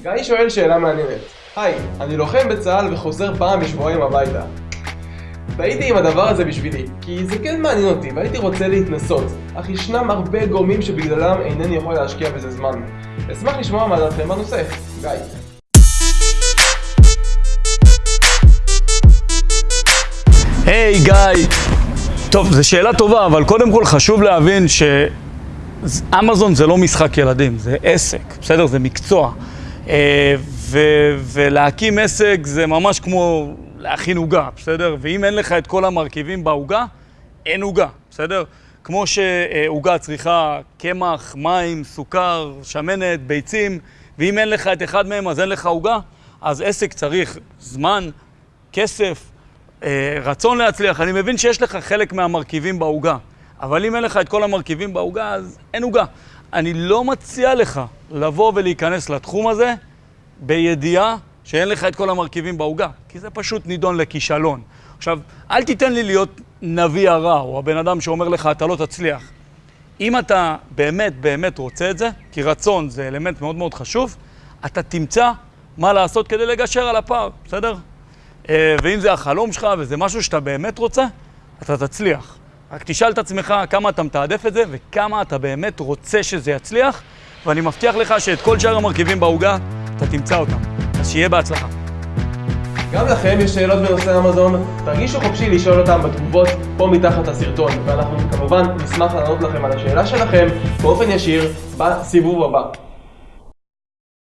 גיא שואל שאלה מעניינת. היי, אני לוחם בצה"ל וחוזר פעם בשבועיים הביתה. והייתי עם הדבר הזה בשבילי, כי זה כן מעניין אותי והייתי רוצה להתנסות, אך ישנם הרבה גורמים שבגללם אינני יכול להשקיע בזה זמן. אשמח לשמוע מה דעתכם בנושא. גיא. היי גיא, טוב, זו שאלה טובה, אבל קודם כל חשוב להבין שאמזון זה לא משחק ילדים, זה עסק, בסדר? זה מקצוע. אה, ו- ולהקים עסק זה ממש כמו להכין עוגה, בסדר? ואם אין לך את כל המרכיבים בעוגה, אין עוגה, בסדר? כמו שעוגה צריכה קמח, מים, סוכר, שמנת, ביצים, ואם אין לך את אחד מהם אז אין לך עוגה, אז עסק צריך זמן, כסף, אה, רצון להצליח. אני מבין שיש לך חלק מהמרכיבים בעוגה, אבל אם אין לך את כל המרכיבים בעוגה, אז אין עוגה. אני לא מציע לך לבוא ולהיכנס לתחום הזה בידיעה שאין לך את כל המרכיבים בעוגה, כי זה פשוט נידון לכישלון. עכשיו, אל תיתן לי להיות נביא הרע, או הבן אדם שאומר לך, אתה לא תצליח. אם אתה באמת באמת רוצה את זה, כי רצון זה אלמנט מאוד מאוד חשוב, אתה תמצא מה לעשות כדי לגשר על הפער, בסדר? אה, ואם זה החלום שלך וזה משהו שאתה באמת רוצה, אתה תצליח. רק תשאל את עצמך כמה אתה מתעדף את זה וכמה אתה באמת רוצה שזה יצליח, ואני מבטיח לך שאת כל שאר המרכיבים בעוגה, אתה תמצא אותם. אז שיהיה בהצלחה. גם לכם יש שאלות בנושא אמזון? תרגישו חופשי לשאול אותם בתגובות פה מתחת לסרטון, ואנחנו כמובן נשמח לענות לכם על השאלה שלכם באופן ישיר בסיבוב הבא.